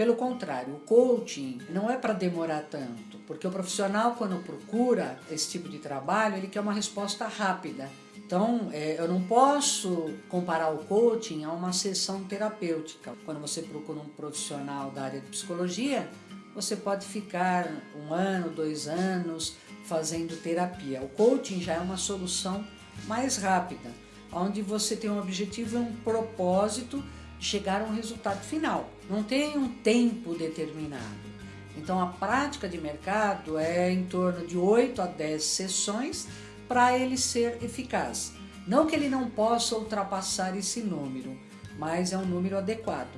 Pelo contrário, o coaching não é para demorar tanto, porque o profissional quando procura esse tipo de trabalho, ele quer uma resposta rápida. Então, é, eu não posso comparar o coaching a uma sessão terapêutica. Quando você procura um profissional da área de psicologia, você pode ficar um ano, dois anos fazendo terapia. O coaching já é uma solução mais rápida, onde você tem um objetivo e um propósito chegar a um resultado final. Não tem um tempo determinado. Então a prática de mercado é em torno de 8 a 10 sessões para ele ser eficaz. Não que ele não possa ultrapassar esse número, mas é um número adequado.